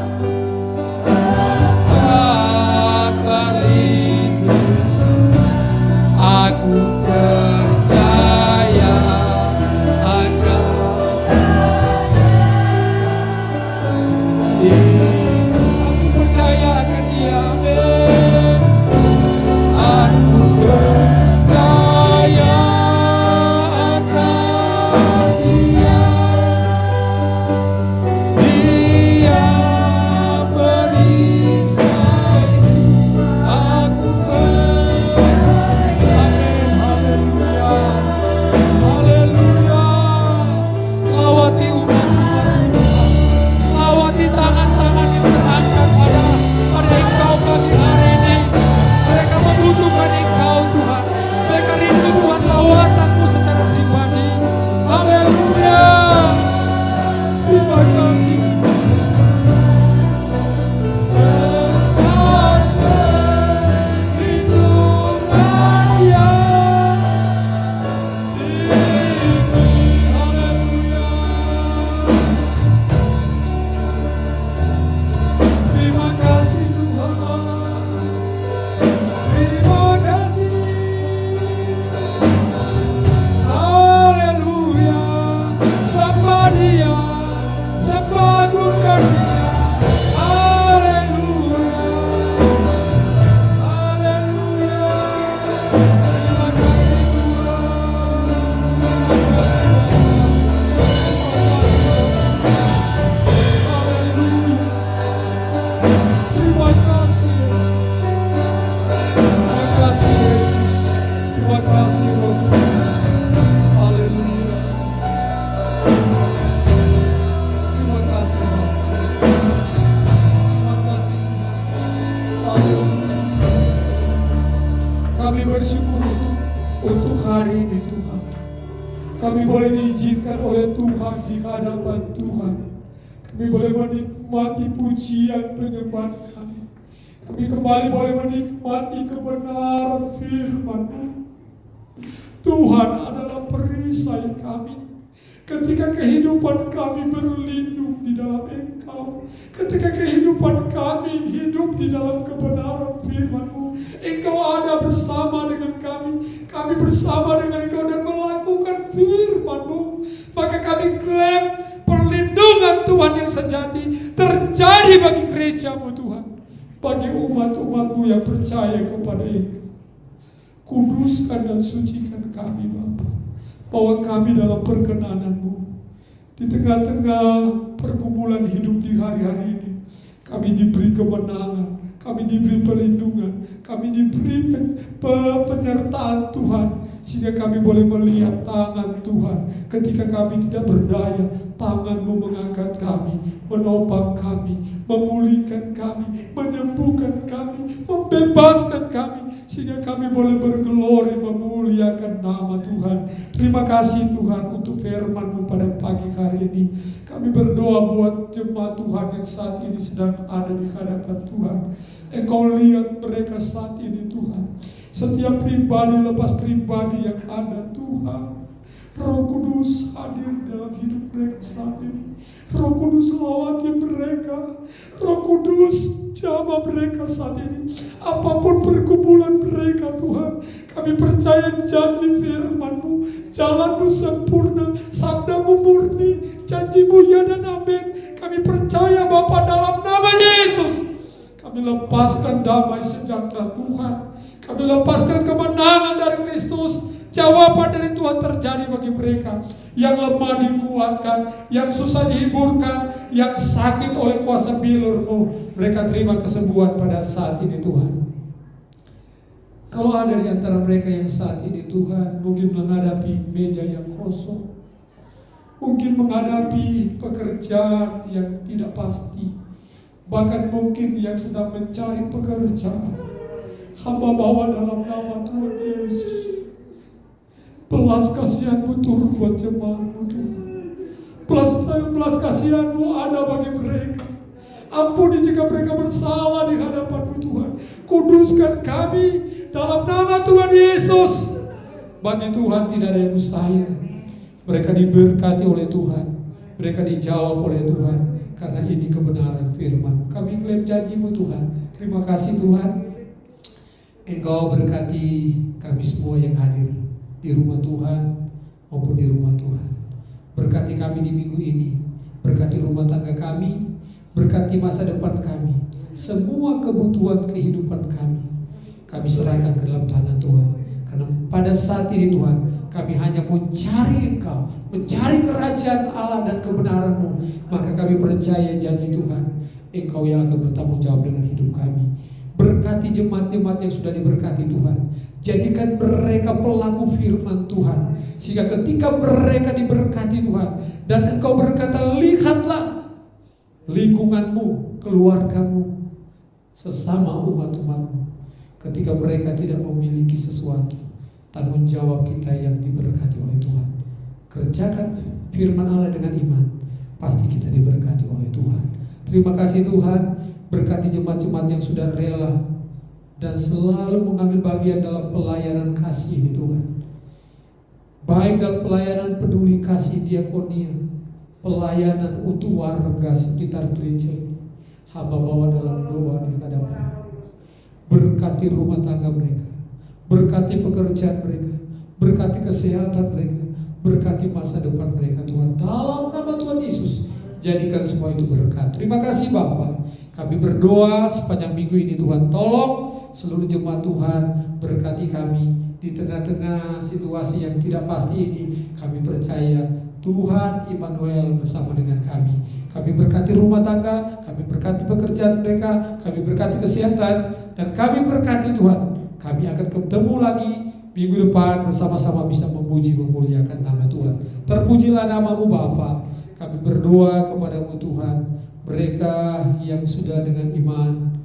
Tuhan. Kami boleh menikmati pujian penyembahan kami. Kami kembali boleh menikmati kebenaran firman-Mu. Tuhan adalah perisai kami. Ketika kehidupan kami berlindung di dalam Engkau. Ketika kehidupan kami hidup di dalam kebenaran firman-Mu. Engkau ada bersama dengan kami. Kami bersama dengan Engkau dan melakukan firman-Mu. Maka kami klaim perlindungan Tuhan yang sejati terjadi bagi gereja-Mu Tuhan. Bagi umat-umat-Mu yang percaya kepada Engkau. Kuduskan dan sucikan kami Bapa. Bawa kami dalam perkenanan-Mu. Di tengah-tengah pergumulan hidup di hari-hari ini. Kami diberi kemenangan, kami diberi perlindungan, kami diberi penyertaan Tuhan sehingga kami boleh melihat tangan Tuhan. Ketika kami tidak berdaya tanganmu mengangkat kami menopang kami memulihkan kami menyembuhkan kami membebaskan kami sehingga kami boleh bergelori memuliakan nama Tuhan terima kasih Tuhan untuk firman-Mu pada pagi hari ini kami berdoa buat jemaat Tuhan yang saat ini sedang ada di hadapan Tuhan Engkau lihat mereka saat ini Tuhan. Setiap pribadi lepas pribadi yang ada Tuhan. Roh Kudus hadir dalam hidup mereka saat ini. Roh Kudus lawati mereka. Roh Kudus jama mereka saat ini. Apa pun perkumpulan mereka Tuhan. Kami percaya janji firman-Mu. Jalanmu sempurna. Sabdamu murni. Janjimu ya dan amin. Kami percaya Bapak dalam nama Yesus. Kami lepaskan damai sejahtera Tuhan. Kami lepaskan kemenangan dari Kristus. Jawaban dari Tuhan terjadi bagi mereka. Yang lemah dikuatkan, yang susah dihiburkan, yang sakit oleh kuasa bilurmu. Mereka terima kesembuhan pada saat ini Tuhan. Kalau ada di antara mereka yang saat ini Tuhan mungkin menghadapi meja yang kosong. Mungkin menghadapi pekerjaan yang tidak pasti Bahkan mungkin yang sedang mencari pekerjaan. Hamba bawa dalam nama Tuhan Yesus. Belas kasihanmu turun buat jemaatmu Tuhan. Belas, belas kasihanmu ada bagi mereka. Ampuni jika mereka bersalah di hadapanmu Tuhan. Kuduskan kami dalam nama Tuhan Yesus. Bagi Tuhan tidak ada yang mustahil. Mereka diberkati oleh Tuhan. Mereka dijawab oleh Tuhan karena ini kebenaran firman. Kami klaim janjimu Tuhan. Terima kasih Tuhan. Engkau berkati kami semua yang hadir di rumah Tuhan maupun di rumah Tuhan. Berkati kami di minggu ini. Berkati rumah tangga kami. Berkati masa depan kami. Semua kebutuhan kehidupan kami. Kami serahkan ke dalam tangan Tuhan. Karena pada saat ini Tuhan kami hanya mencari Engkau, mencari kerajaan Allah dan kebenaranmu, maka kami percaya janji Tuhan, Engkau yang akan bertanggung jawab dengan hidup kami. Berkati jemaat-jemaat yang sudah diberkati Tuhan. Jadikan mereka pelaku firman Tuhan. Sehingga ketika mereka diberkati Tuhan. Dan engkau berkata, lihatlah lingkunganmu, keluargamu, sesama umat-umatmu. Ketika mereka tidak memiliki sesuatu tanggung jawab kita yang diberkati oleh Tuhan. Kerjakan firman Allah dengan iman, pasti kita diberkati oleh Tuhan. Terima kasih Tuhan, berkati jemaat-jemaat yang sudah rela dan selalu mengambil bagian dalam pelayanan kasih ini Tuhan. Baik dalam pelayanan peduli kasih diakonia, pelayanan untuk warga sekitar gereja ini. Hamba bawa dalam doa di hadapan. Berkati rumah tangga mereka Berkati pekerjaan mereka, berkati kesehatan mereka, berkati masa depan mereka Tuhan. Dalam nama Tuhan Yesus, jadikan semua itu berkat. Terima kasih Bapak. Kami berdoa sepanjang minggu ini Tuhan tolong seluruh jemaat Tuhan berkati kami di tengah-tengah situasi yang tidak pasti ini. Kami percaya Tuhan Immanuel bersama dengan kami. Kami berkati rumah tangga, kami berkati pekerjaan mereka, kami berkati kesehatan, dan kami berkati Tuhan kami akan ketemu lagi minggu depan bersama-sama bisa memuji memuliakan nama Tuhan. Terpujilah namamu Bapa. Kami berdoa kepadamu Tuhan. Mereka yang sudah dengan iman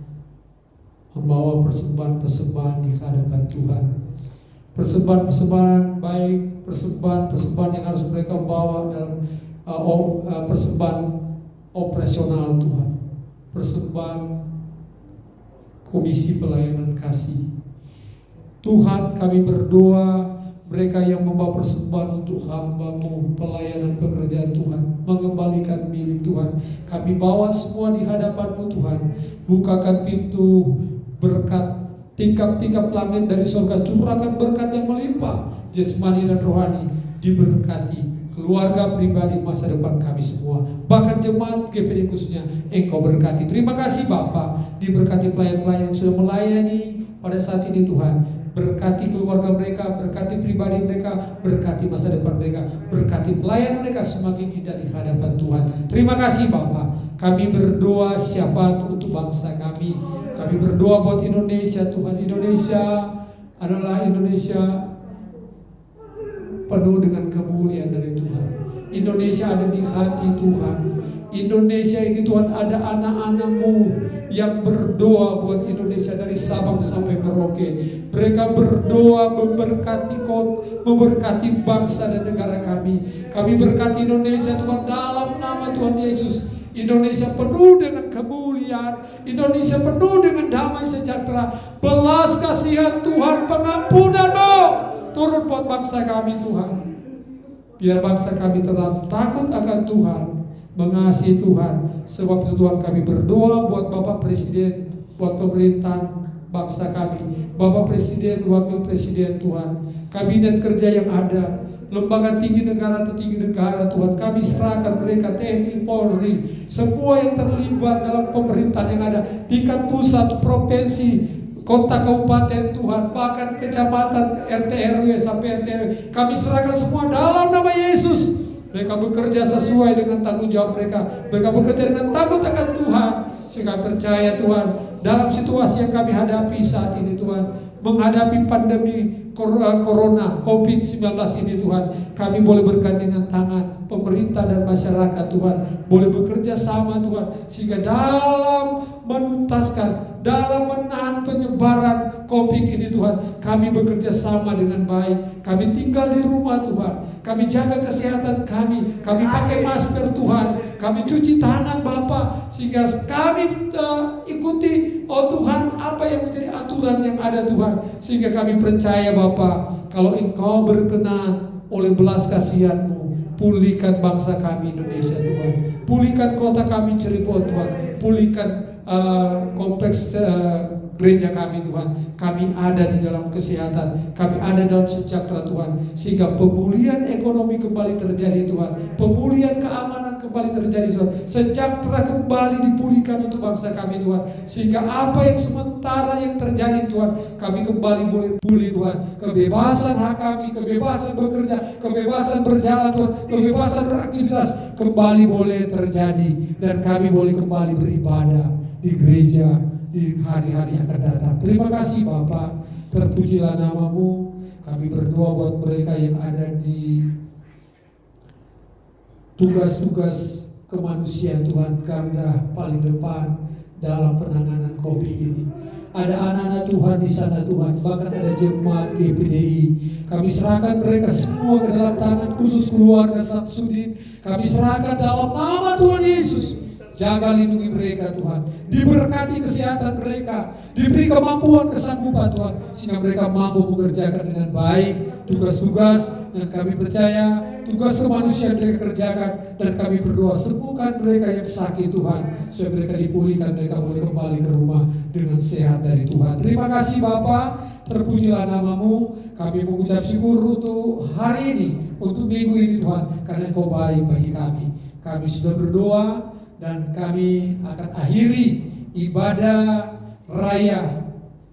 membawa persembahan-persembahan di hadapan Tuhan. Persembahan-persembahan baik, persembahan-persembahan yang harus mereka bawa dalam uh, uh, persembahan operasional Tuhan. Persembahan komisi pelayanan kasih Tuhan kami berdoa mereka yang membawa persembahan untuk hambamu pelayanan pekerjaan Tuhan mengembalikan milik Tuhan kami bawa semua di hadapanmu Tuhan bukakan pintu berkat tingkap-tingkap langit dari surga curahkan berkat yang melimpah jasmani dan rohani diberkati keluarga pribadi masa depan kami semua bahkan jemaat GPD khususnya engkau berkati terima kasih Bapak diberkati pelayan-pelayan yang sudah melayani pada saat ini Tuhan berkati keluarga mereka, berkati pribadi mereka, berkati masa depan mereka, berkati pelayan mereka semakin indah di hadapan Tuhan. Terima kasih Bapak. Kami berdoa syafaat untuk bangsa kami. Kami berdoa buat Indonesia Tuhan. Indonesia adalah Indonesia penuh dengan kemuliaan dari Tuhan. Indonesia ada di hati Tuhan. Indonesia ini Tuhan ada anak-anakmu yang berdoa buat Indonesia dari Sabang sampai Merauke. Mereka berdoa memberkati kot, memberkati bangsa dan negara kami. Kami berkati Indonesia Tuhan dalam nama Tuhan Yesus. Indonesia penuh dengan kemuliaan, Indonesia penuh dengan damai sejahtera, belas kasihan Tuhan, pengampunanmu turun buat bangsa kami Tuhan. Biar bangsa kami tetap takut akan Tuhan, mengasihi Tuhan. Sebab itu Tuhan kami berdoa buat Bapak Presiden, buat pemerintahan bangsa kami. Bapak Presiden, Wakil Presiden Tuhan. Kabinet kerja yang ada, lembaga tinggi negara tertinggi negara Tuhan kami serahkan mereka TNI Polri semua yang terlibat dalam pemerintahan yang ada tingkat pusat provinsi kota kabupaten Tuhan bahkan kecamatan RT RW sampai RT RW kami serahkan semua dalam nama Yesus mereka bekerja sesuai dengan tanggung jawab mereka. Mereka bekerja dengan takut akan Tuhan. Sehingga percaya Tuhan dalam situasi yang kami hadapi saat ini Tuhan. Menghadapi pandemi corona COVID-19 ini Tuhan. Kami boleh bergandengan tangan pemerintah dan masyarakat Tuhan. Boleh bekerja sama Tuhan. Sehingga dalam menuntaskan, dalam menahan penyebaran COVID ini Tuhan. Kami bekerja sama dengan baik. Kami tinggal di rumah Tuhan. Kami jaga kesehatan kami. Kami pakai masker Tuhan. Kami cuci tangan Bapak sehingga kami uh, ikuti oh Tuhan apa yang menjadi aturan yang ada Tuhan sehingga kami percaya Bapak kalau Engkau berkenan oleh belas kasihanmu pulihkan bangsa kami Indonesia Tuhan. Pulihkan kota kami Cirebon Tuhan. Pulihkan uh, kompleks uh, gereja kami Tuhan. Kami ada di dalam kesehatan, kami ada dalam sejahtera Tuhan. Sehingga pemulihan ekonomi kembali terjadi Tuhan. Pemulihan keamanan kembali terjadi Tuhan. Sejahtera kembali dipulihkan untuk bangsa kami Tuhan. Sehingga apa yang sementara yang terjadi Tuhan, kami kembali boleh pulih Tuhan. Kebebasan hak kami, kebebasan bekerja, kebebasan berjalan Tuhan, kebebasan beraktivitas kembali boleh terjadi. Dan kami boleh kembali beribadah di gereja di hari-hari yang akan datang. Terima kasih Bapak, terpujilah namamu. Kami berdoa buat mereka yang ada di tugas-tugas kemanusiaan Tuhan garda paling depan dalam penanganan COVID ini. Ada anak-anak Tuhan di sana Tuhan, bahkan ada jemaat GPDI. Kami serahkan mereka semua ke dalam tangan khusus keluarga Samsudin. Kami serahkan dalam nama Tuhan Yesus. Jaga lindungi mereka Tuhan. Diberkati kesehatan mereka. Diberi kemampuan kesanggupan Tuhan. Sehingga mereka mampu mengerjakan dengan baik tugas-tugas. Dan kami percaya tugas kemanusiaan mereka kerjakan. Dan kami berdoa sembuhkan mereka yang sakit Tuhan. Supaya mereka dipulihkan, mereka boleh kembali ke rumah dengan sehat dari Tuhan. Terima kasih Bapak. Terpujilah namamu. Kami mengucap syukur untuk hari ini. Untuk minggu ini Tuhan. Karena Engkau baik bagi kami. Kami sudah berdoa dan kami akan akhiri ibadah raya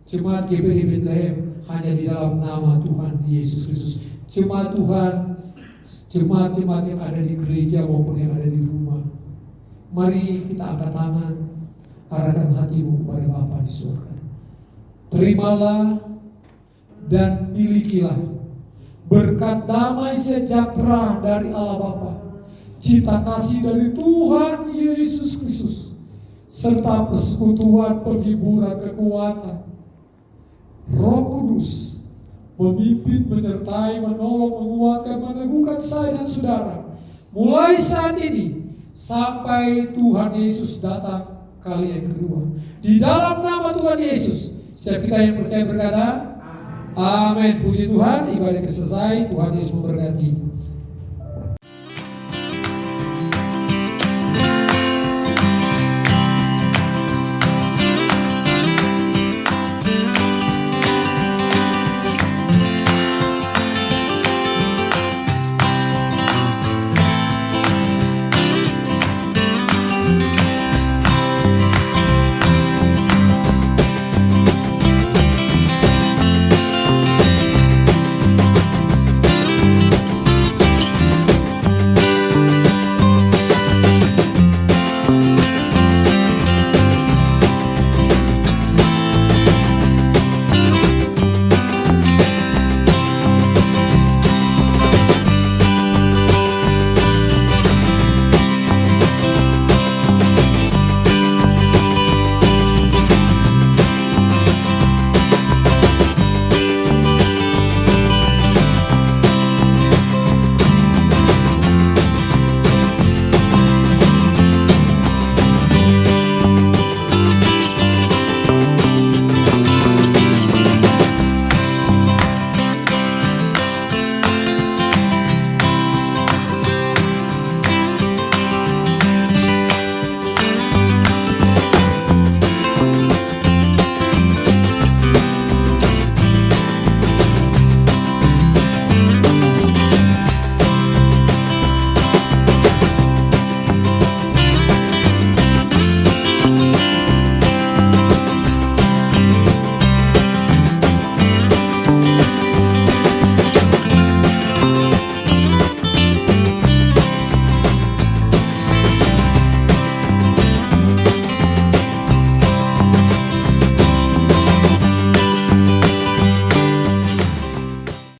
Jemaat GPD Bethlehem hanya di dalam nama Tuhan Yesus Kristus. Jemaat Tuhan, jemaat-jemaat yang ada di gereja maupun yang ada di rumah. Mari kita angkat tangan, arahkan hatimu kepada Bapa di surga. Terimalah dan milikilah berkat damai sejahtera dari Allah Bapa cinta kasih dari Tuhan Yesus Kristus, serta persekutuan penghiburan kekuatan. Roh Kudus memimpin, menyertai, menolong, menguatkan, meneguhkan saya dan saudara. Mulai saat ini sampai Tuhan Yesus datang kali yang kedua. Di dalam nama Tuhan Yesus, setiap kita yang percaya berkata, Amin. Puji Tuhan, ibadah selesai. Tuhan Yesus memberkati.